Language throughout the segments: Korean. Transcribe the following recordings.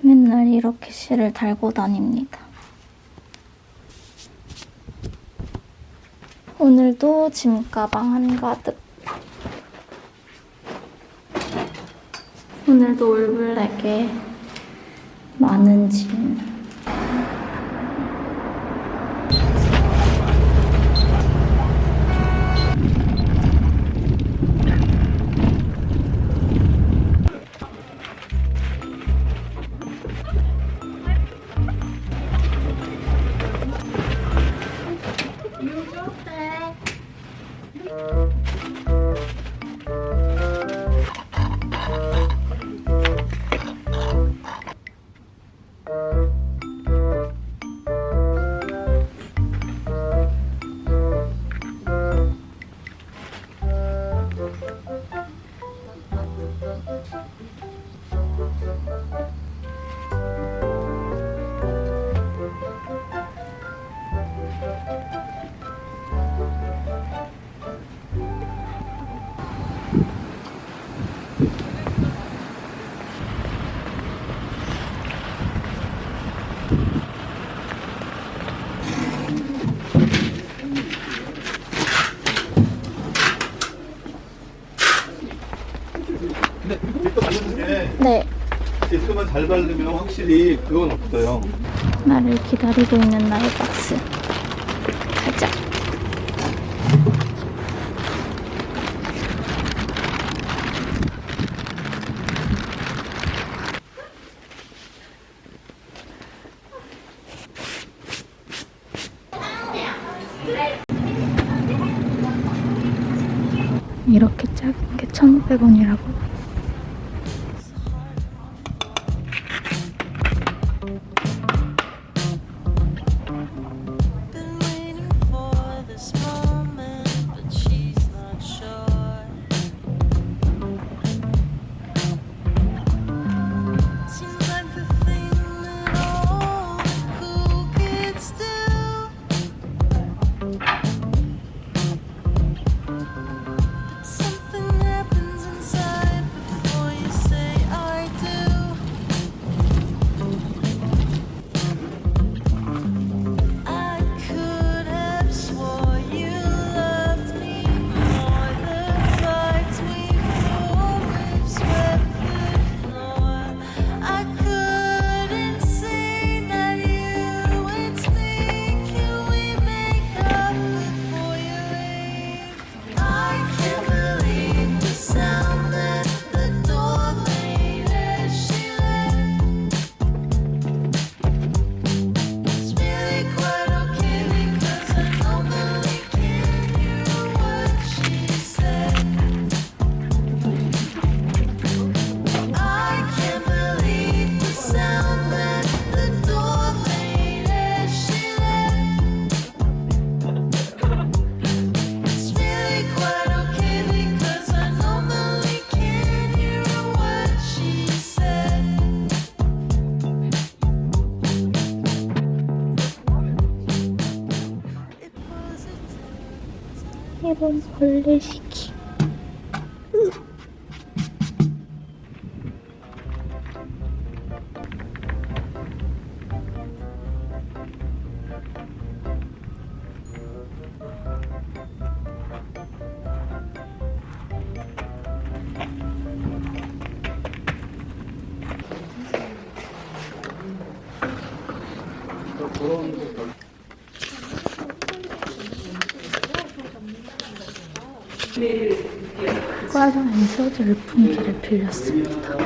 맨날 이렇게 실을 달고 다닙니다. 오늘도 짐가방 한가득. 오늘도 올블랙에 많은 짐. 네, 뒷도만 잘 바르면 확실히 그건 없어요. 나를 기다리고 있는 나의 박스. 가자. 이렇게 작은 게 1,500원이라고? A 이 과정에서 열풍기를 빌렸습니다.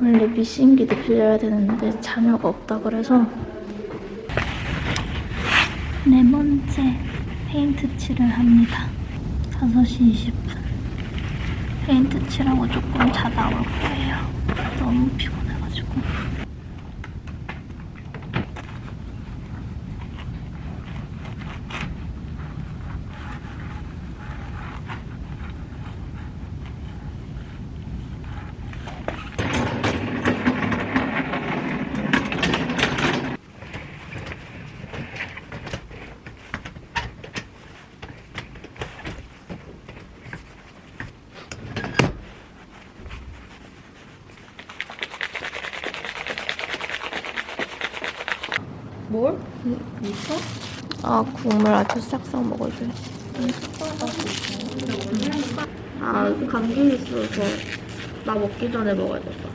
원래 미신기도 빌려야 되는데 자료가 없다 그래서 네 번째 페인트 칠을 합니다. 5시 20분. 페인트 칠하고 조금 자다 올 거예요. 너무 피곤해가지고. 뭘? 있어? 아 국물 아주 싹싹 먹어줘야지. 아 감기 있어서 나 먹기 전에 먹어야겠다.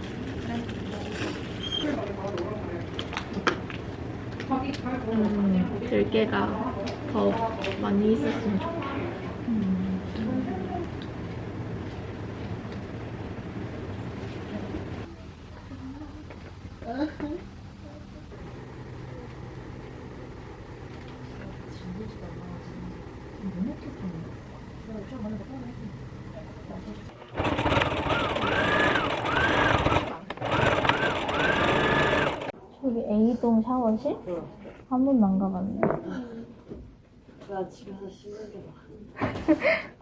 음, 들깨가 더 많이 있었으면 좋겠어. A동 샤워실? 한 번도 안 가봤네. 나 집에서 씻는 게 나.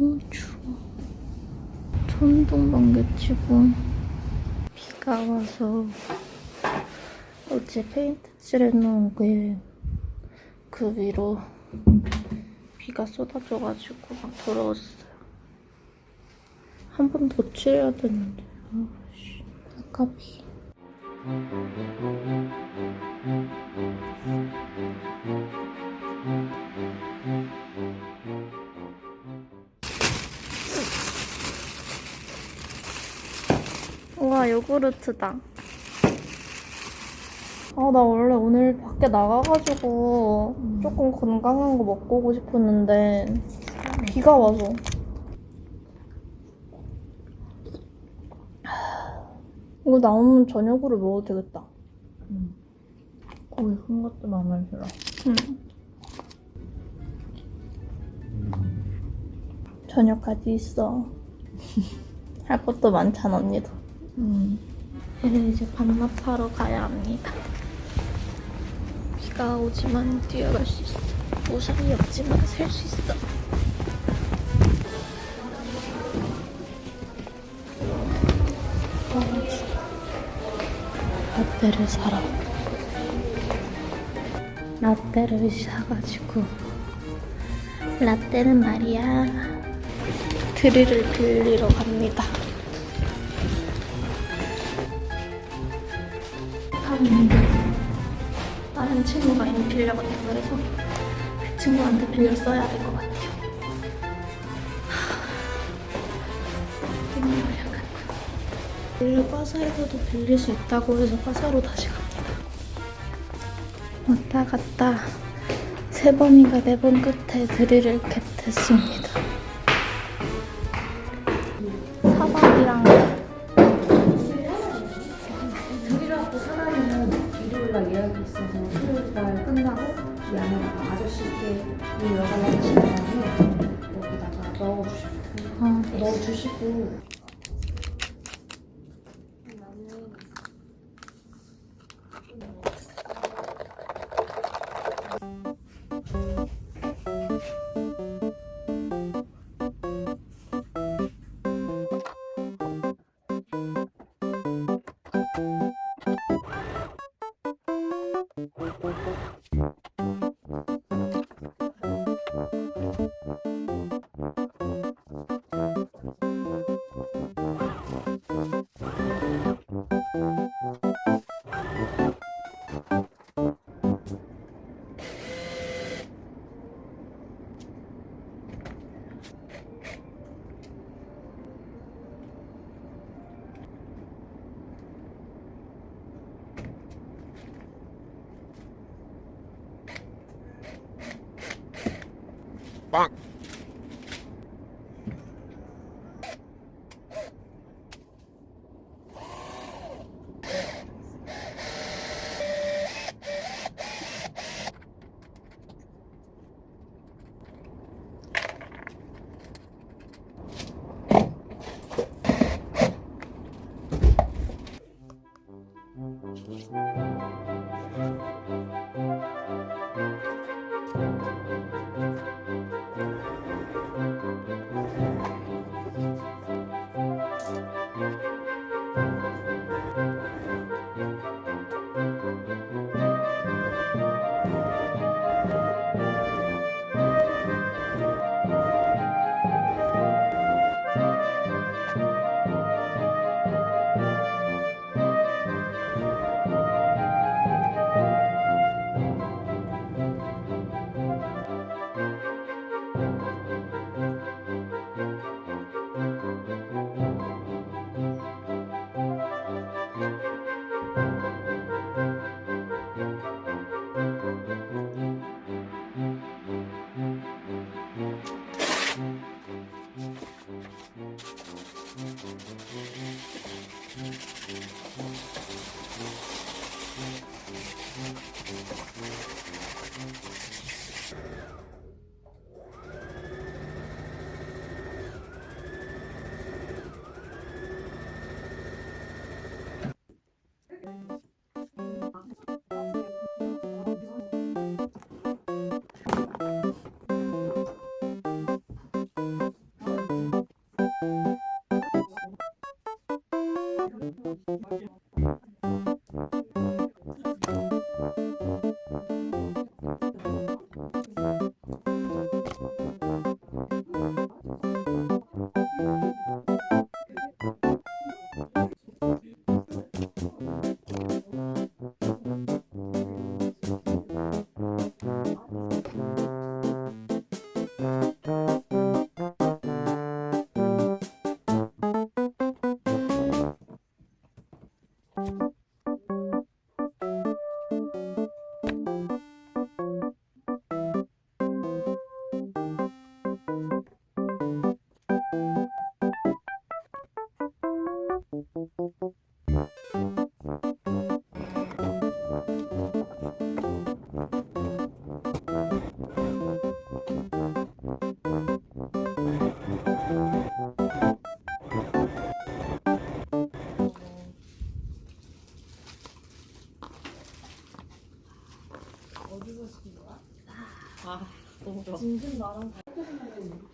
어, 추워. 천둥 번개 치고 비가 와서 어제 페인트 칠해 놓은 게 그 위로 비가 쏟아져가지고 막 더러웠어요. 한 번 더 칠해야 되는데. 아씨, 아깝이. 우와 요구르트다. 아 나 원래 오늘 밖에 나가가지고 조금 건강한 거 먹고 오고 싶었는데 비가 와서. 이거 나오면 저녁으로 먹어도 되겠다. 고기 큰 것도 마음에 들어. 응. 저녁까지 있어. 할 것도 많잖아 언니도 음. 저는 이제 반납하러 가야 합니다. 비가 오지만 뛰어갈 수 있어. 우산이 없지만 살 수 있어. 라떼를 사러. 라떼를 사가지고 라떼는 말이야 드릴을 빌리러 갑니다. 있는데 다른 친구가 이미 빌려갔다 그래서 그 친구한테 빌려 써야 될 것 같아요. 빌려 과사에서도 빌릴 수 있다고 해서 과사로 다시 갑니다. 왔다 갔다 세 번인가 네 번 끝에 드릴을 캡했습니다. 예약이 있어서 수요일 날 끝나고 이 안에다가 아저씨께 이 여자가 하신 다음에 여기다가 넣어주시면 돼요. 아, 넣어주시고 Bonk.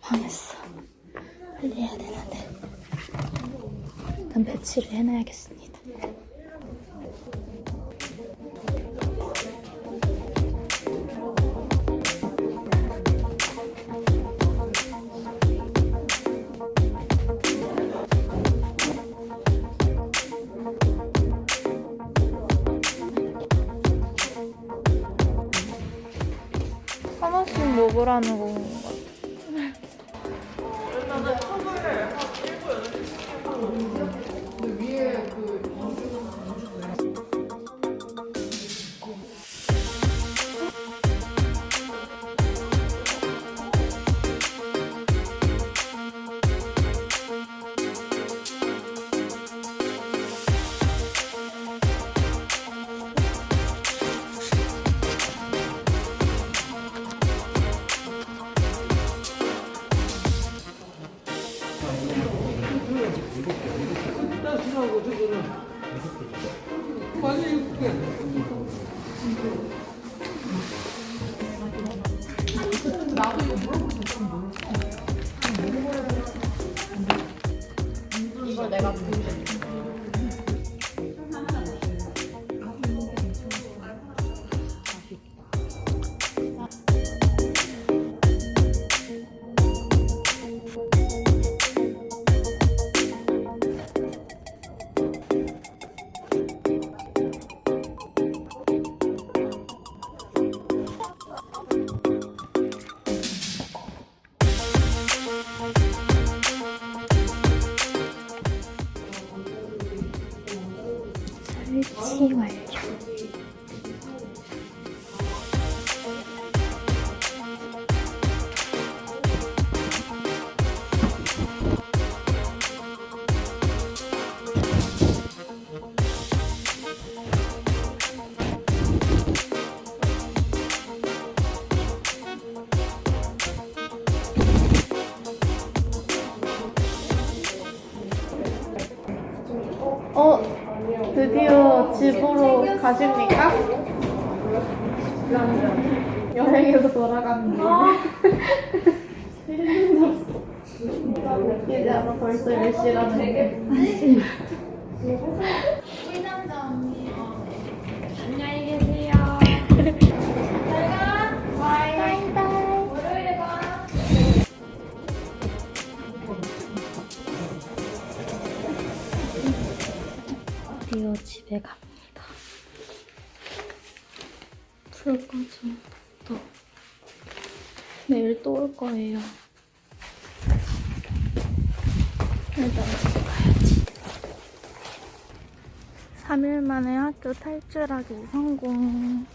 망했어. 빨리 해야 되는데. 일단 배치를 해놔야겠습니다. 하나씩 먹으라는 건것 가십니까? 여행에서 돌아가는 게. 이제 알아 벌써 몇 시라는 게. 드디어 집에 갑니다. 또. 내일 또 올 거예요. 일단 집에 가야지. 3일 만에 학교 탈출하기 성공.